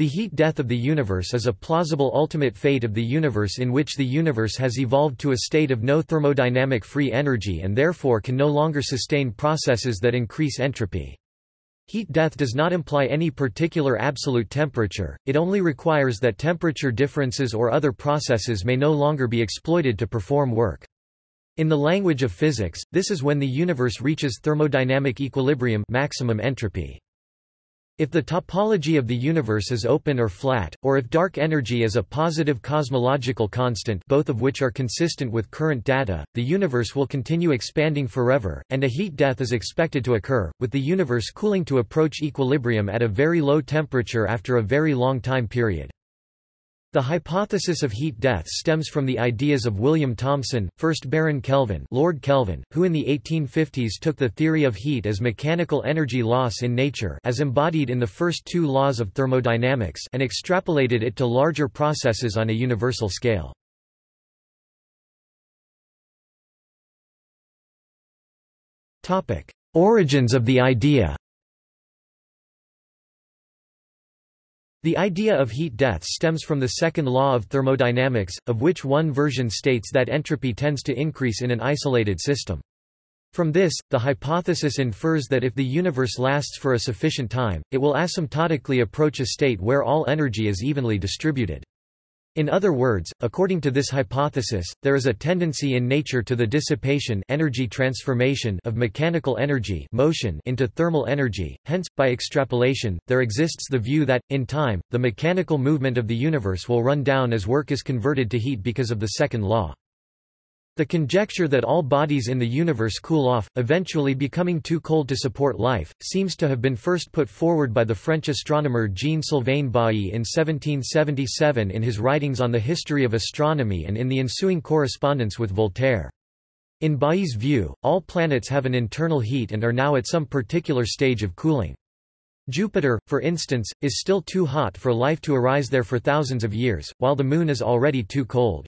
The heat death of the universe is a plausible ultimate fate of the universe in which the universe has evolved to a state of no thermodynamic free energy and therefore can no longer sustain processes that increase entropy. Heat death does not imply any particular absolute temperature, it only requires that temperature differences or other processes may no longer be exploited to perform work. In the language of physics, this is when the universe reaches thermodynamic equilibrium maximum entropy. If the topology of the universe is open or flat, or if dark energy is a positive cosmological constant both of which are consistent with current data, the universe will continue expanding forever, and a heat death is expected to occur, with the universe cooling to approach equilibrium at a very low temperature after a very long time period. The hypothesis of heat death stems from the ideas of William Thomson, 1st Baron Kelvin, Lord Kelvin, who in the 1850s took the theory of heat as mechanical energy loss in nature as embodied in the first two laws of thermodynamics and extrapolated it to larger processes on a universal scale. Origins of the idea The idea of heat death stems from the second law of thermodynamics, of which one version states that entropy tends to increase in an isolated system. From this, the hypothesis infers that if the universe lasts for a sufficient time, it will asymptotically approach a state where all energy is evenly distributed. In other words, according to this hypothesis, there is a tendency in nature to the dissipation energy transformation of mechanical energy motion into thermal energy, hence, by extrapolation, there exists the view that, in time, the mechanical movement of the universe will run down as work is converted to heat because of the second law. The conjecture that all bodies in the universe cool off, eventually becoming too cold to support life, seems to have been first put forward by the French astronomer Jean-Sylvain Bailly in 1777 in his writings on the history of astronomy and in the ensuing correspondence with Voltaire. In Bailly's view, all planets have an internal heat and are now at some particular stage of cooling. Jupiter, for instance, is still too hot for life to arise there for thousands of years, while the Moon is already too cold.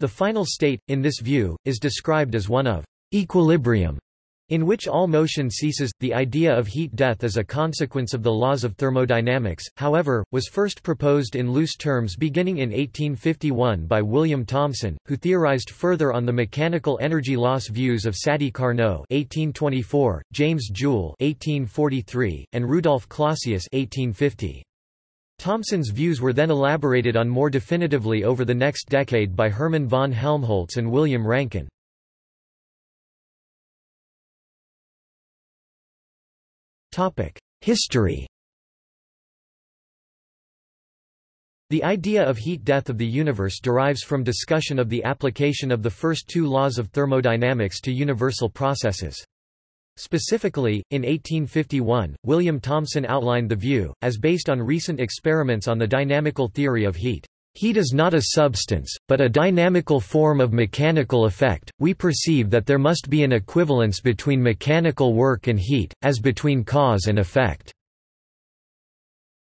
The final state, in this view, is described as one of equilibrium, in which all motion ceases. The idea of heat death as a consequence of the laws of thermodynamics, however, was first proposed in loose terms beginning in 1851 by William Thomson, who theorized further on the mechanical energy loss views of Sadi Carnot (1824), James Joule (1843), and Rudolf Clausius (1850). Thomson's views were then elaborated on more definitively over the next decade by Hermann von Helmholtz and William Rankine. History The idea of heat death of the universe derives from discussion of the application of the first two laws of thermodynamics to universal processes. Specifically, in 1851, William Thomson outlined the view, as based on recent experiments on the dynamical theory of heat. Heat is not a substance, but a dynamical form of mechanical effect. We perceive that there must be an equivalence between mechanical work and heat, as between cause and effect.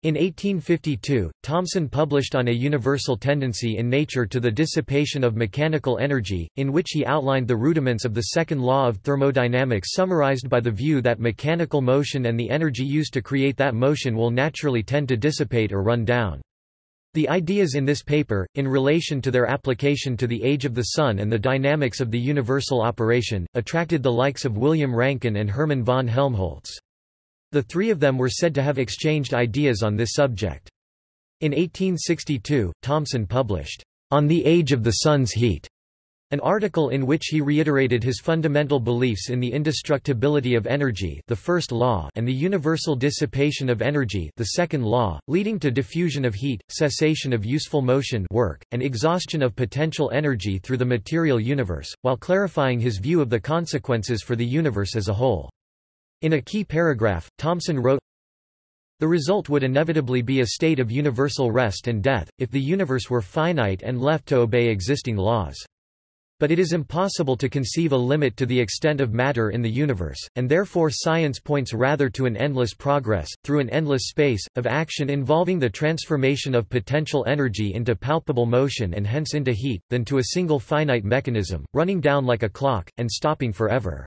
In 1852, Thomson published on a universal tendency in nature to the dissipation of mechanical energy, in which he outlined the rudiments of the second law of thermodynamics summarized by the view that mechanical motion and the energy used to create that motion will naturally tend to dissipate or run down. The ideas in this paper, in relation to their application to the age of the Sun and the dynamics of the universal operation, attracted the likes of William Rankine and Hermann von Helmholtz. The three of them were said to have exchanged ideas on this subject. In 1862, Thomson published, On the Age of the Sun's Heat, an article in which he reiterated his fundamental beliefs in the indestructibility of energy the first law and the universal dissipation of energy the second law, leading to diffusion of heat, cessation of useful motion work, and exhaustion of potential energy through the material universe, while clarifying his view of the consequences for the universe as a whole. In a key paragraph, Thomson wrote, The result would inevitably be a state of universal rest and death, if the universe were finite and left to obey existing laws. But it is impossible to conceive a limit to the extent of matter in the universe, and therefore science points rather to an endless progress, through an endless space, of action involving the transformation of potential energy into palpable motion and hence into heat, than to a single finite mechanism, running down like a clock, and stopping forever.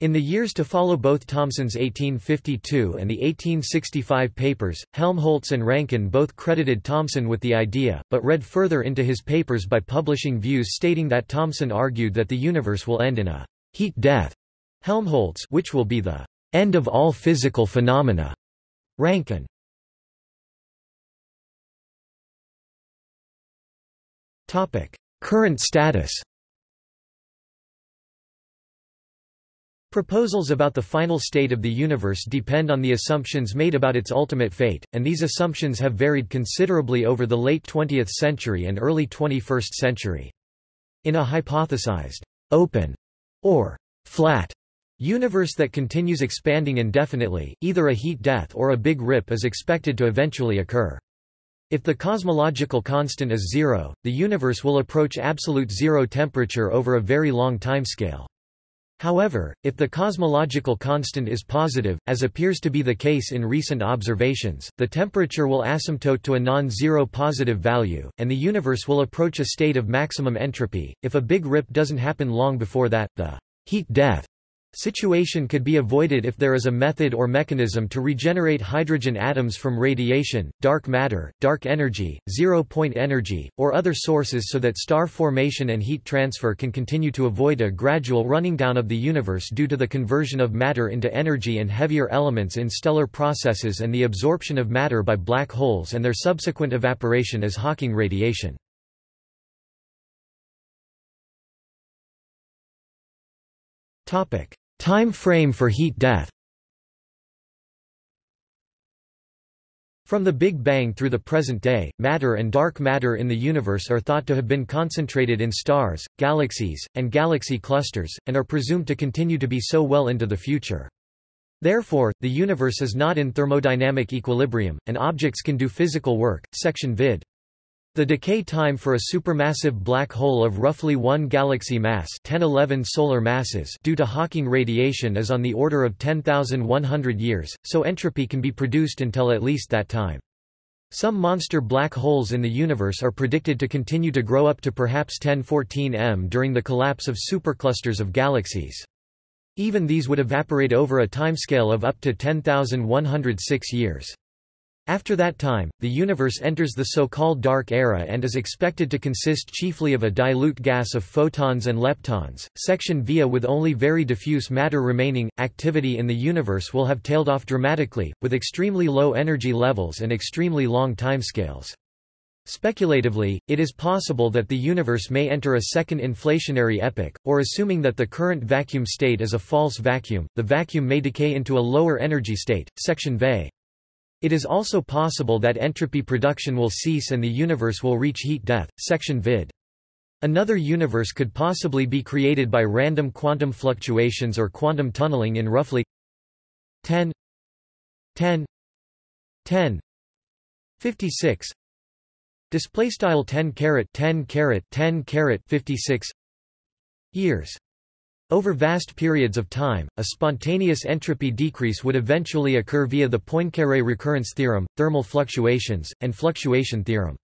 In the years to follow both Thomson's 1852 and the 1865 papers, Helmholtz and Rankine both credited Thomson with the idea, but read further into his papers by publishing views stating that Thomson argued that the universe will end in a heat death, Helmholtz which will be the end of all physical phenomena. Rankine Current status Proposals about the final state of the universe depend on the assumptions made about its ultimate fate, and these assumptions have varied considerably over the late 20th century and early 21st century. In a hypothesized open or flat universe that continues expanding indefinitely, either a heat death or a big rip is expected to eventually occur. If the cosmological constant is zero, the universe will approach absolute zero temperature over a very long timescale. However, if the cosmological constant is positive, as appears to be the case in recent observations, the temperature will asymptote to a non-zero positive value, and the universe will approach a state of maximum entropy. If a big rip doesn't happen long before that, the heat death Situation could be avoided if there is a method or mechanism to regenerate hydrogen atoms from radiation, dark matter, dark energy, zero-point energy, or other sources so that star formation and heat transfer can continue to avoid a gradual running down of the universe due to the conversion of matter into energy and heavier elements in stellar processes and the absorption of matter by black holes and their subsequent evaporation as Hawking radiation. Topic Time frame for heat death From the Big Bang through the present day, matter and dark matter in the universe are thought to have been concentrated in stars, galaxies, and galaxy clusters, and are presumed to continue to be so well into the future. Therefore, the universe is not in thermodynamic equilibrium, and objects can do physical work. Section vid. The decay time for a supermassive black hole of roughly 1 galaxy mass 1011 solar masses due to Hawking radiation is on the order of 10,100 years, so entropy can be produced until at least that time. Some monster black holes in the universe are predicted to continue to grow up to perhaps 1014 m during the collapse of superclusters of galaxies. Even these would evaporate over a timescale of up to 10,106 years. After that time, the universe enters the so-called dark era and is expected to consist chiefly of a dilute gas of photons and leptons. Section via with only very diffuse matter remaining, activity in the universe will have tailed off dramatically, with extremely low energy levels and extremely long timescales. Speculatively, it is possible that the universe may enter a second inflationary epoch, or assuming that the current vacuum state is a false vacuum, the vacuum may decay into a lower energy state. Section VE it is also possible that entropy production will cease and the universe will reach heat death. Section vid. Another universe could possibly be created by random quantum fluctuations or quantum tunneling in roughly 10 10 10 56 display style 10 caret 10 caret 10 caret 56 years over vast periods of time, a spontaneous entropy decrease would eventually occur via the Poincaré recurrence theorem, thermal fluctuations, and fluctuation theorem.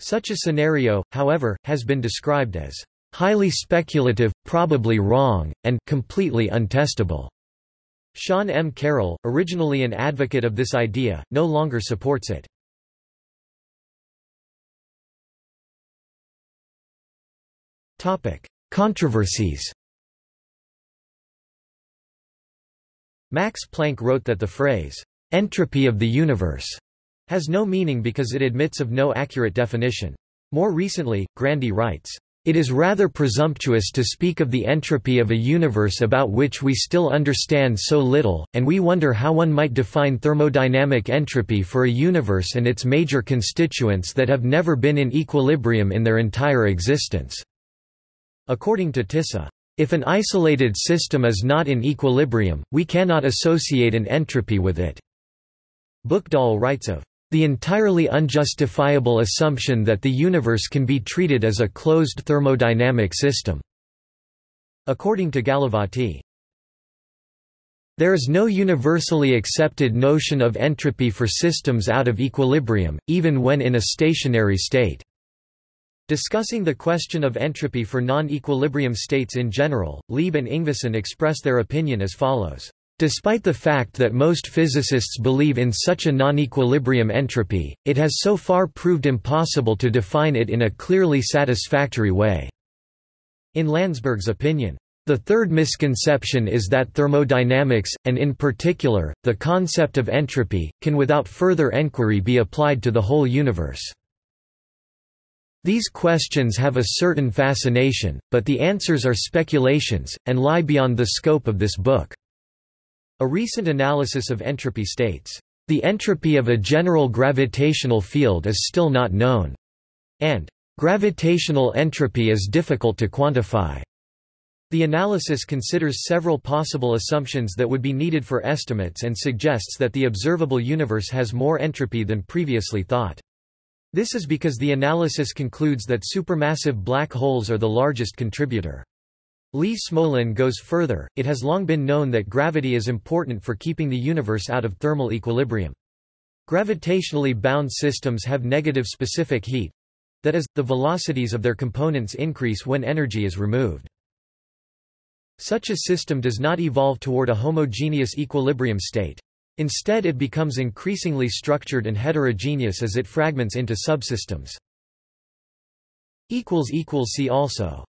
Such a scenario, however, has been described as highly speculative, probably wrong, and completely untestable. Sean M. Carroll, originally an advocate of this idea, no longer supports it. Controversies Max Planck wrote that the phrase, entropy of the universe, has no meaning because it admits of no accurate definition. More recently, Grandy writes, it is rather presumptuous to speak of the entropy of a universe about which we still understand so little, and we wonder how one might define thermodynamic entropy for a universe and its major constituents that have never been in equilibrium in their entire existence." According to Tisza. If an isolated system is not in equilibrium, we cannot associate an entropy with it. Buchdahl writes of the entirely unjustifiable assumption that the universe can be treated as a closed thermodynamic system. According to Gallavotti, there is no universally accepted notion of entropy for systems out of equilibrium, even when in a stationary state. Discussing the question of entropy for non-equilibrium states in general, Lieb and Yngvason express their opinion as follows. Despite the fact that most physicists believe in such a non-equilibrium entropy, it has so far proved impossible to define it in a clearly satisfactory way." In Landsberg's opinion, the third misconception is that thermodynamics, and in particular, the concept of entropy, can without further enquiry be applied to the whole universe. These questions have a certain fascination, but the answers are speculations, and lie beyond the scope of this book. A recent analysis of entropy states, "...the entropy of a general gravitational field is still not known," and "...gravitational entropy is difficult to quantify." The analysis considers several possible assumptions that would be needed for estimates and suggests that the observable universe has more entropy than previously thought. This is because the analysis concludes that supermassive black holes are the largest contributor. Lee Smolin goes further, it has long been known that gravity is important for keeping the universe out of thermal equilibrium. Gravitationally bound systems have negative specific heat. That is, the velocities of their components increase when energy is removed. Such a system does not evolve toward a homogeneous equilibrium state. Instead it becomes increasingly structured and heterogeneous as it fragments into subsystems. See also